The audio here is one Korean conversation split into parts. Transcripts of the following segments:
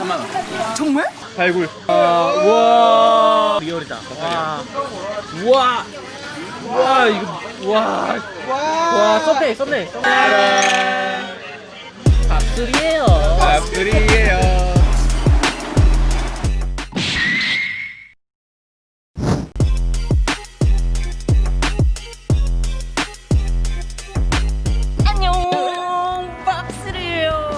3만 원 정말? 발굴. 아, 우와. 리얼이다. 와. 우와. 우와 이거 우와. 와. 썸네일 썸네일 밥술이에요.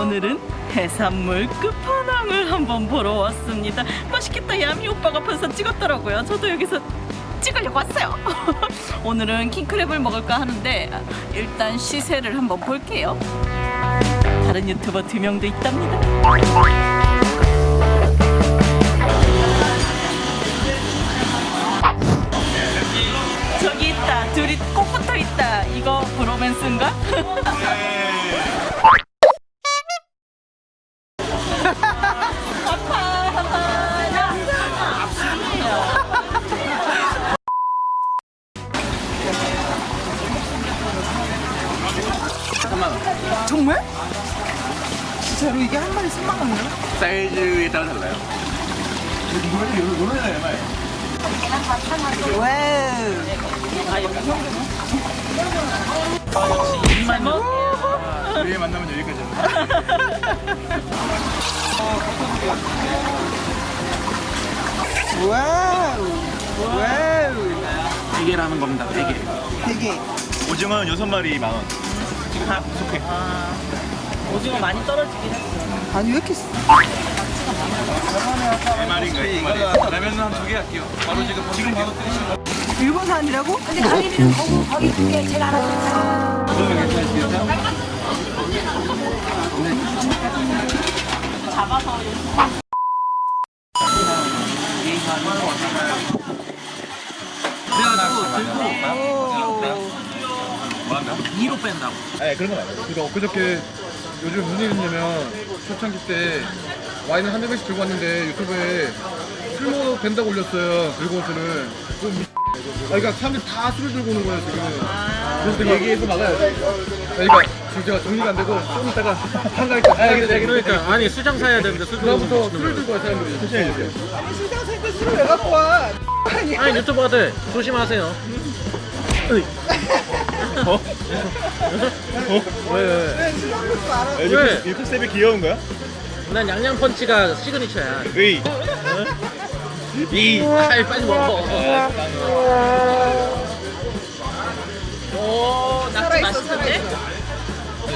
오늘은 해산물 끝판 왕을 한번 보러 왔습니다. 맛있겠다. 야미 오빠가 앞에서 찍었더라고요. 저도 여기서 찍으려고 왔어요. 오늘은 킹크랩을 먹을까 하는데 일단 시세를 한번 볼게요. 다른 유튜버 두 명도 있답니다. 저기 있다. 둘이 꼭 붙어 있다. 이거 브로맨스인가? 사이즈에 따라 달라요? 와우 우리 만나면 여기까지 와우 와우 대게라는 겁니다 대게 되게 오징어는 6마리 만원. 지금 하나 부족해. 오징어 많이 떨어지긴 했어 아니 왜 이렇게 쓰- 3마리인가 2마리 라면은 한두 개 할게요 바로 지금 지금 바로 끓이시면 일본산이라고? 근데 가리비는 거기 거기 두개 제가 알아서 잡아서 뭐한다? 2로 뺀다고 네 그런 건 아니에요 그러니까 엊그저께 요즘 무슨 일이 있냐면 초창기 때 와인을 한 대씩 들고 왔는데 유튜브에 술 먹어도 된다고 올렸어요 들고 온 술을 그럼 미... 아, 그러니까 사람들이 다 술을 들고 오는 거예요 지금 그래서 내가 얘기해서 막아야 돼 그러니까 지금 제가 정리가 안 되고 좀 이따가 가야 돼 그러니까 아니 수장 사야 되는데 술 들고 오시는 술을. 들고 와 사람들이 조심해 주세요 시장 살때 술을 왜 갖고 와? 아니 아니 유튜버들 조심하세요. 어? 어? 왜, 왜, 왜? 이 컨셉이 귀여운 거야? 난 양양 펀치가 시그니처야. 으이. 이. 빨리 빨리 먹어. 오 낙지 맛있는데?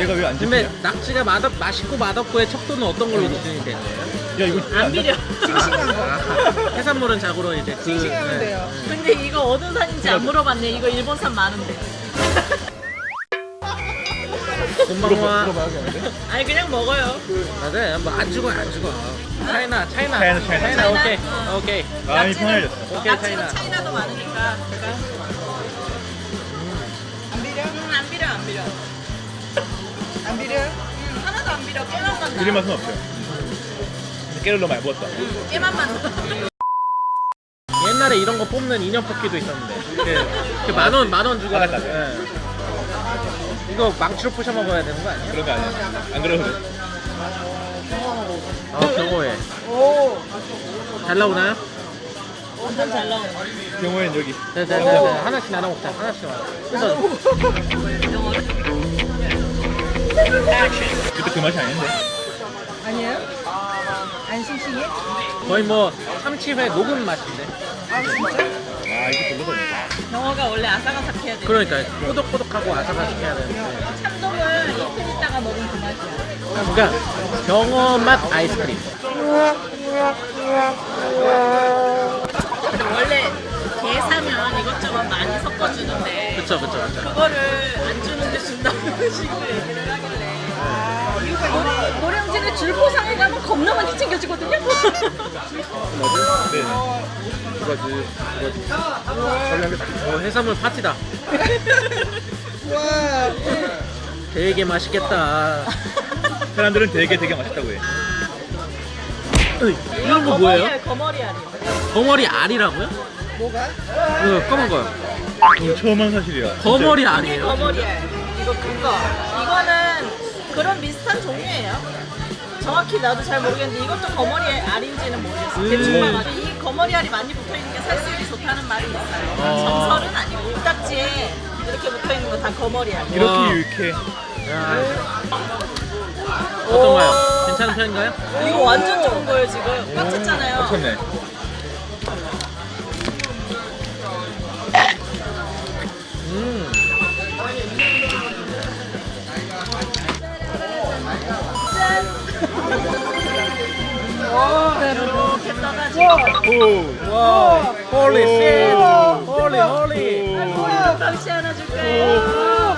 얘가 왜 안 근데? 낙지가 맛없, 맛있고 맛없고의 척도는 어떤 걸로 기준이 되는 거예요? 야 이거 안 비려. 싱싱한 거. 아, 해산물은 자고로 이제 그 싱싱하면 돼요. 근데 이거 어느 산인지 안 물어봤네. 이거 일본산 많은데 물어봐야겠는데? 아니 그냥 먹어요. 맞아요 뭐안 죽어요 안 죽어. 차이나 차이나. 차이나, 차이나. 차이나 오케이. 어. 오케이. 마음이 편해졌어. 오케이 차이나. 차이나도 많으니까. 안 비려? 음, 안 비려 안 비려. 안 비려? 음, 하나도 안 비려. 깨만 만나. 비린 맛은 없어요. 깨를 너무 많이 부었다. 깨만 만나. 옛날에 이런 거 뽑는 인형 뽑기도 있었는데. 그 만원 만원 주고 아, 맞다. 예. 이거 망치로 부셔 먹어야 되는 거 아니야? 그런 거 아니야. 안돼아 경호해. 오잘 나오나요? 완전 잘 나오네. 경호엔 여기. 네네네 하나씩 나눠 먹자. 하나씩 나눠 그래서 그때 그 맛이 아닌데? 안 싱싱해? 거의 뭐 참치회 녹은 맛인데. 아 진짜? 아 이게 별로거든요 경어가 원래 아삭아삭해야 돼 그러니까 꼬독꼬독하고 아삭아삭해야 되는데. 참돔은 이틀 있다가 먹으면 그 맛이야. 그러니까 경어 맛 아이스크림. 원래 게 사면 이것저것 많이 섞어주는데 그쵸 그쵸 그쵸. 그거를 안 주는데 준다는 식으로 얘기를 하길래. 노- 노량진에 줄포상에 가면 겁나 많이 챙겨주거든요. 네네. 두가지 두 가지. 관리한 게다 어, 해산물 파티다. 와. 되게 맛있겠다. 사람들은 되게 되게 맛있다고 해. 으이, 이런 거 뭐예요? 거머리 알이요. 거머리 알이라고요? 뭐가? 이거 검은 거요. 처음 한 사실이야. 거머리 알이에요? 거머리 알. 이거 큰거. 이거는 그런 비슷한 종류예요 정확히 나도 잘 모르겠는데 이것도 거머리 알인지는 모르겠어. 음. 대충만 알아. 이 거머리 알이 많이 붙어 있는 게 살수율이 좋다는 말이 있어요. 어. 정설은 아니고 딱지에 이렇게 붙어 있는 거다 거머리 알. 와. 이렇게 유익해. 야. 어떤가요? 괜찮은 편인가요? 이거 완전 좋은 거예요 지금. 꽉 찼잖아요. 미쳤네. 와. Holy shit. Holy holy. 방시 하나 줄까요?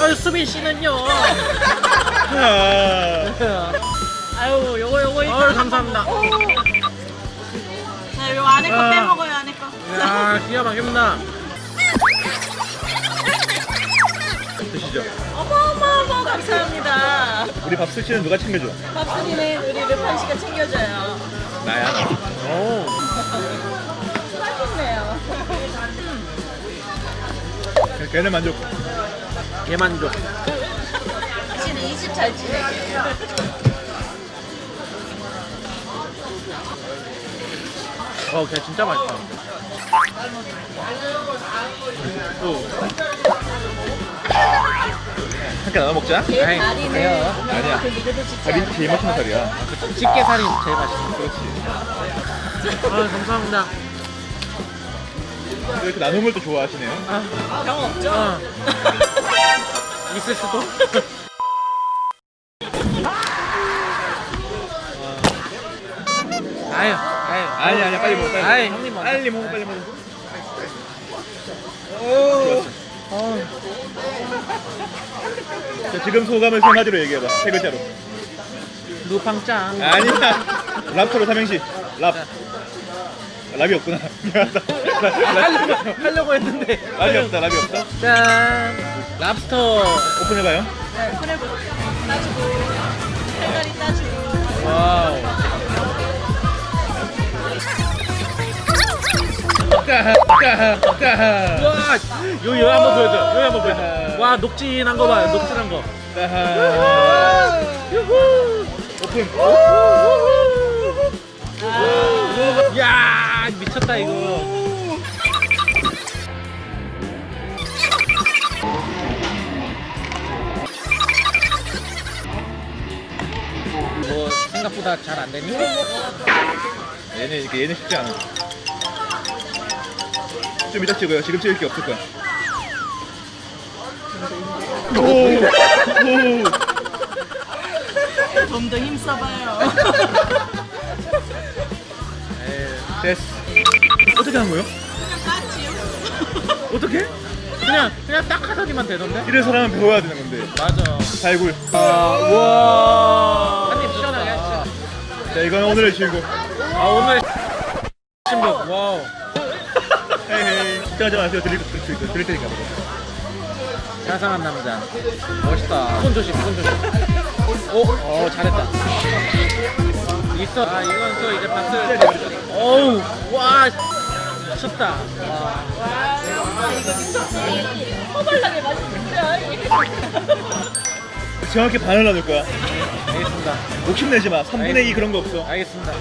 아유 수빈 씨는요. 아유 요거 요거 이거. 아유 감사합니다. 자, 요 안에 거 아. 빼먹어요 안에 거. 자. 야 기가 막힙니다. 드시죠. 어머어머 감사합니다. 우리 밥 스시는 누가 챙겨줘? 밥순이는 우리 르판 씨가 챙겨줘요. 나야. 오. 맛있네요. 걔는 만족. 개만족. 씨는 이집잘 지내게. 어, 걔 진짜 맛있다. 함께 나눠 먹자. 걔 아이, 다리는. 아니야. 그 짓지 다리 않아. 제일 맛있는 살이야. 집게 살이 제일 맛있어. 그렇지. 아, 감사합니다. 이렇게 걸또 좋아하시네요. 병 없죠? 어. 있을 수도. 아유, 아유. 아니 아니야 빨리 먹어. 빨리. 아이, 먹어. 형님 먼저. 빨리 먹어 빨리 먹어. 좋았어. 자, 지금 소감을 세 마디로 얘기해봐. 세 글자로. 루팡짱. 아니야. 랍스터로 삼행시. 랍. 랍이 없구나. 미안하다. 하려고, 하려고 했는데. 랍이 없다. 랍이 없다. 짠. 랍스터. 오픈해봐요. 프레브 따주고 살다리 따주고 wow. 와, 여기 여기 한번 보여줘. 여기 한번 보여줘. 와, 녹진한 거 봐. 녹진한 거. 까하. 오픈. 야, 미쳤다 이거. 뭐 생각보다 잘 안 되니? 얘네 이게 얘네 쉽지 않아. 좀 이따 찍어요. 지금 찍을 게 없을 거야. 오. 오. 좀더 힘써봐요 됐어. 어떻게 한 거요? 어떻게? 그냥 그냥 딱 하더니만 되던데? 이래서라면 배워야 되는 건데. 맞아. 발굴. 아, 와. 한입 시원하게 하시죠. 자, 이건 오늘의 주인공. 아 오늘 신복. wow. 걱정하지 마세요. 드릴, 드릴, 드릴, 드릴 테니까. 자상한 남자. 멋있다. 손 조심, 손 조심. 오, 어 잘했다. 있어. 아 이건 또 이제 박스를. 어우, 와, 미쳤다. 와. 허벌나게 맛있는데 정확히 반을 나눌 거야. 알겠습니다. 욕심내지 마. 3분의 2 그런 거 없어. 알겠습니다.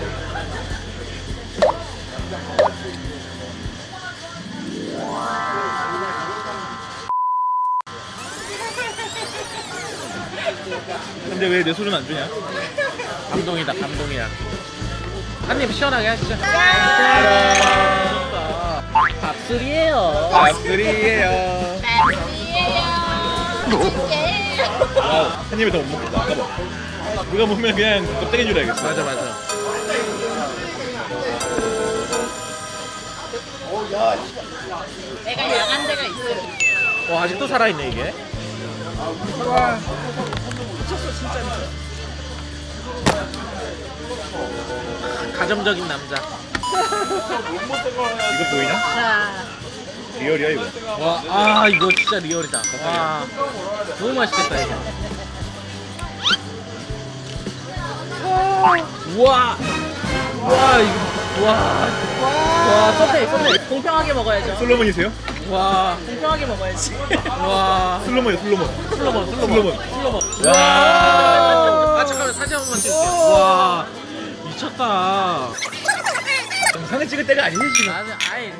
근데 왜 내 술은 안 주냐? 감동이다, 감동이야. 한 입 시원하게 하시죠. 밥술이에요. 밥술이에요. 와우, 한 입에 더못 먹겠다. 아까봐. 누가 보면 그냥 껍데기 줄여야겠어. 맞아, 맞아. 내가 양한 데가 있어 와 아직도 살아있네 이게. 가정적인 남자. 이거 보이냐? 자 리얼이야 이거. 와, 아 이거 진짜 리얼이다. 와, 너무 맛있겠다 이거. 우와, 와 이거, 와, 와 썸네 썸네. 공평하게 먹어야죠 솔로몬이세요? 와, 공평하게 먹어야지. 와. 슬로몬이야 슬로몬. 슬로몬, 슬로몬. 슬로몬. 슬로몬. 와. 아, 잠깐만, 사진 한 번만 찍을게요. 와, 미쳤다. 영상을 찍을 때가 아니지 지금. 나는 아예.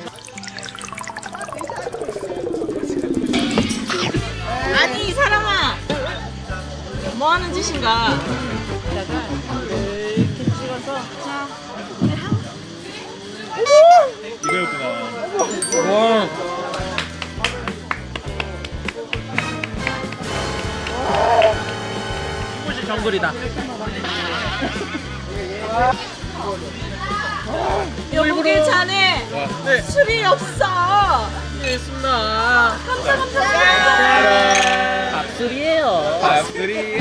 아니 이 사람아 뭐 하는 짓인가? 이렇게 찍어서 자 이거였구나. 와. 정글이다. 여보게 자네 네, 술이 없어. 있습니다. 감사 감사. 밥술이에요. 밥들이